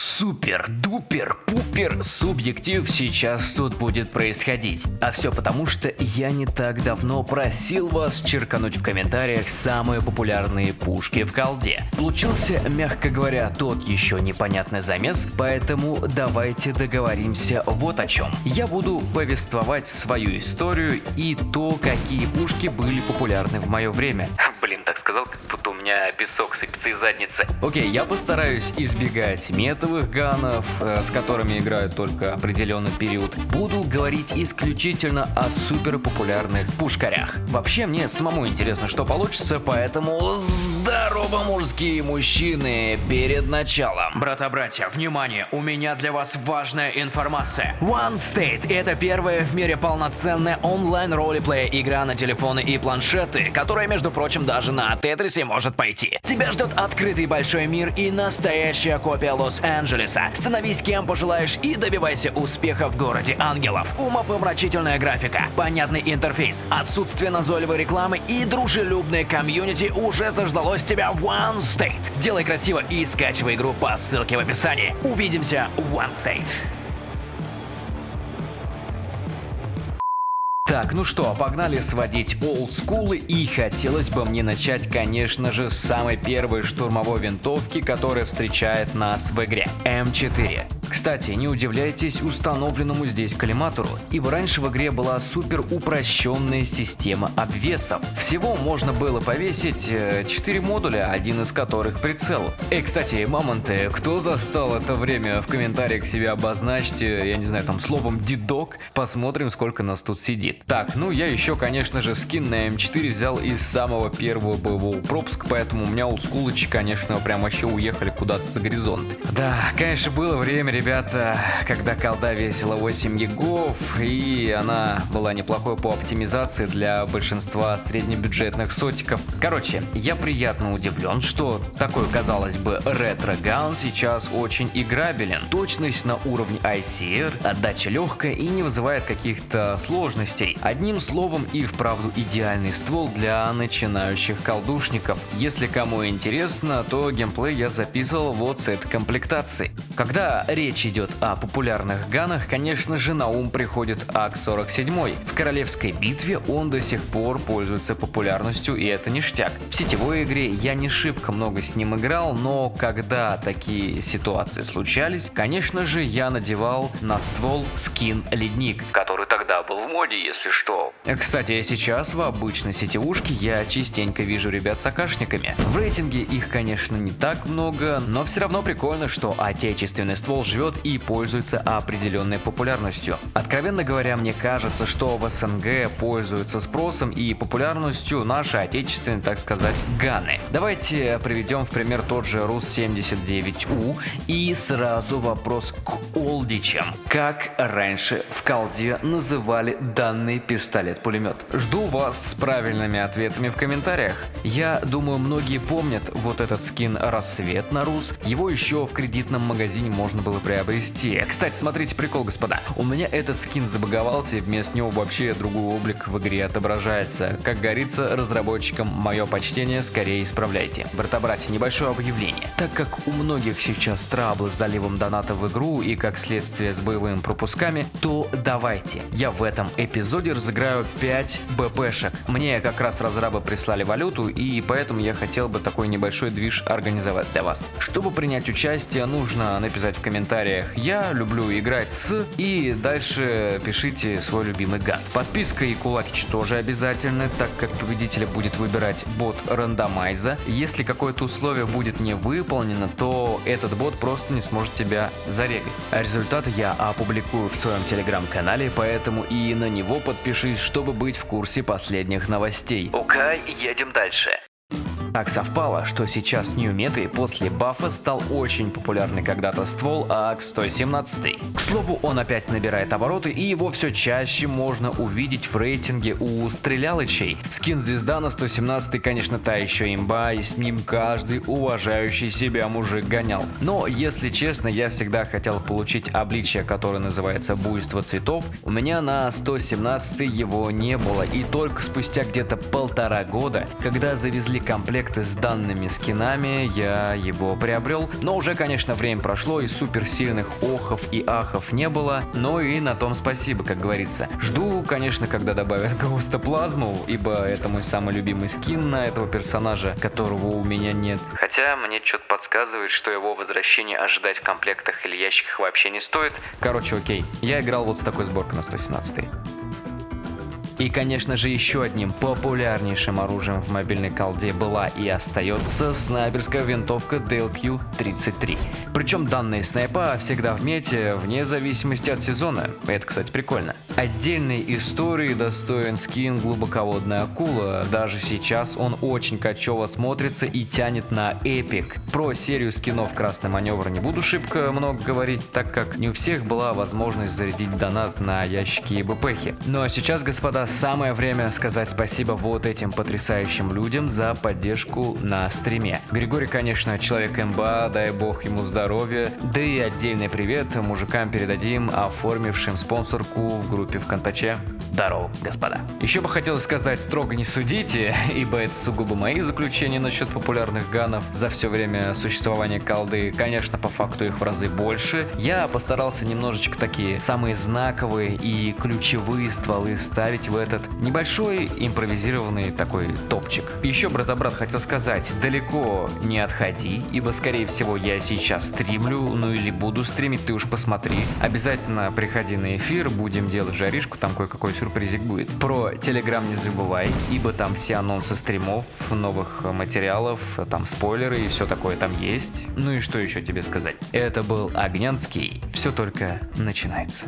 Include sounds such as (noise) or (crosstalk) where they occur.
Супер-дупер-пупер субъектив сейчас тут будет происходить. А все потому, что я не так давно просил вас черкануть в комментариях самые популярные пушки в колде. Получился, мягко говоря, тот еще непонятный замес, поэтому давайте договоримся вот о чем. Я буду повествовать свою историю и то, какие пушки были популярны в мое время. Так сказал, как будто у меня песок сыпется из задницы. Окей, я постараюсь избегать метовых ганов, э, с которыми играют только определенный период. Буду говорить исключительно о супер популярных пушкарях. Вообще, мне самому интересно, что получится, поэтому здорово, мужские мужчины, перед началом. Брата-братья, внимание, у меня для вас важная информация. One State – это первая в мире полноценная онлайн ролеплея игра на телефоны и планшеты, которая, между прочим, даже на Тетрисе может пойти. Тебя ждет открытый большой мир и настоящая копия Лос-Анджелеса. Становись кем пожелаешь и добивайся успеха в городе ангелов. Умопомрачительная графика, понятный интерфейс, отсутствие назойливой рекламы и дружелюбное комьюнити уже заждалось тебя One State. Делай красиво и скачивай игру по ссылке в описании. Увидимся One State. Так, ну что, погнали сводить олдскулы и хотелось бы мне начать, конечно же, с самой первой штурмовой винтовки, которая встречает нас в игре. М4. Кстати, не удивляйтесь установленному здесь коллиматору, ибо раньше в игре была супер упрощенная система обвесов. Всего можно было повесить 4 э, модуля, один из которых прицел. И, кстати, мамонты, кто застал это время, в комментариях себе обозначьте, я не знаю, там словом дедок, посмотрим, сколько нас тут сидит. Так, ну я еще, конечно же, скин на М4 взял из самого первого боевого пропуска, поэтому у меня олдскулычи, конечно, прям вообще уехали куда-то за горизонт. Да, конечно, было время, ребята, когда колда весила 8 гигов, и она была неплохой по оптимизации для большинства среднебюджетных сотиков. Короче, я приятно удивлен, что такой, казалось бы, ретро-ган сейчас очень играбелен. Точность на уровне ICR, отдача легкая и не вызывает каких-то сложностей. Одним словом и вправду идеальный ствол для начинающих колдушников. Если кому интересно, то геймплей я записывал вот с этой комплектацией. Когда речь речь идет о популярных ганах, конечно же на ум приходит АК-47. В королевской битве он до сих пор пользуется популярностью и это ништяк. В сетевой игре я не шибко много с ним играл, но когда такие ситуации случались, конечно же я надевал на ствол скин Ледник, который был в моде, если что. Кстати, сейчас в обычной сетевушке я частенько вижу ребят с акашниками. В рейтинге их, конечно, не так много, но все равно прикольно, что отечественный ствол живет живет и пользуется определенной популярностью. Откровенно говоря, мне кажется, что в СНГ пользуются спросом и популярностью наши отечественные, так сказать, ганы. Давайте приведем в пример тот же РУС-79У и сразу вопрос к олдичам. Как раньше в колде называли данный пистолет-пулемет? Жду вас с правильными ответами в комментариях. Я думаю, многие помнят вот этот скин «Рассвет» на РУС. Его еще в кредитном магазине можно было приобрести. Кстати, смотрите прикол, господа. У меня этот скин забаговался, и вместо него вообще другой облик в игре отображается. Как говорится, разработчикам мое почтение скорее исправляйте. Брата-братья, небольшое объявление. Так как у многих сейчас траблы с заливом доната в игру и как следствие с боевыми пропусками, то давайте. Я в этом эпизоде разыграю 5 БПшек. Мне как раз разрабы прислали валюту, и поэтому я хотел бы такой небольшой движ организовать для вас. Чтобы принять участие, нужно написать в комментариях «Я люблю играть с» и дальше пишите свой любимый ган. Подписка и кулакич тоже обязательны, так как победителя будет выбирать бот рандомайза. Если какое-то условие будет не выполнено, то этот бот просто не сможет тебя зарегать. А результаты я опубликую в своем телеграм-канале, поэтому и на него подпишись, чтобы быть в курсе последних новостей. Окей, едем дальше. Так совпало, что сейчас Meta после бафа стал очень популярный когда-то ствол АК-117. К слову, он опять набирает обороты и его все чаще можно увидеть в рейтинге у стрелялычей. Скин звезда на 117 конечно та еще имба и с ним каждый уважающий себя мужик гонял. Но если честно, я всегда хотел получить обличие, которое называется буйство цветов. У меня на 117 его не было и только спустя где-то полтора года, когда завезли комплект комплекты с данными скинами, я его приобрел. Но уже, конечно, время прошло и суперсильных охов и ахов не было. Но и на том спасибо, как говорится. Жду, конечно, когда добавят (laughs) Гоуста Плазму, ибо это мой самый любимый скин на этого персонажа, которого у меня нет. Хотя мне что-то подсказывает, что его возвращение ожидать в комплектах или ящиках вообще не стоит. Короче, окей. Я играл вот с такой сборкой на 117. И, конечно же, еще одним популярнейшим оружием в мобильной колде была и остается снайперская винтовка DLQ-33. Причем данные снайпа всегда в мете, вне зависимости от сезона. Это, кстати, прикольно. Отдельной истории достоин скин «Глубоководная акула». Даже сейчас он очень качево смотрится и тянет на эпик. Про серию скинов «Красный маневр» не буду шибко много говорить, так как не у всех была возможность зарядить донат на ящики и БПХи. Ну а сейчас, господа, самое время сказать спасибо вот этим потрясающим людям за поддержку на стриме. Григорий, конечно, человек МБА, дай бог ему здоровья. Да и отдельный привет мужикам передадим, оформившим спонсорку в группе ВКонтаче. Здорово, господа. Еще бы хотелось сказать, строго не судите, (laughs) ибо это сугубо мои заключения насчет популярных ганов за все время существования колды. Конечно, по факту их в разы больше. Я постарался немножечко такие самые знаковые и ключевые стволы ставить в этот небольшой импровизированный такой топчик. Еще, брат-брат, хотел сказать, далеко не отходи, ибо, скорее всего, я сейчас стримлю, ну или буду стримить, ты уж посмотри. Обязательно приходи на эфир, будем делать жаришку, там кое-какой сюрпризик будет. Про Телеграм не забывай, ибо там все анонсы стримов, новых материалов, там спойлеры и все такое там есть. Ну и что еще тебе сказать? Это был Огнянский, все только начинается.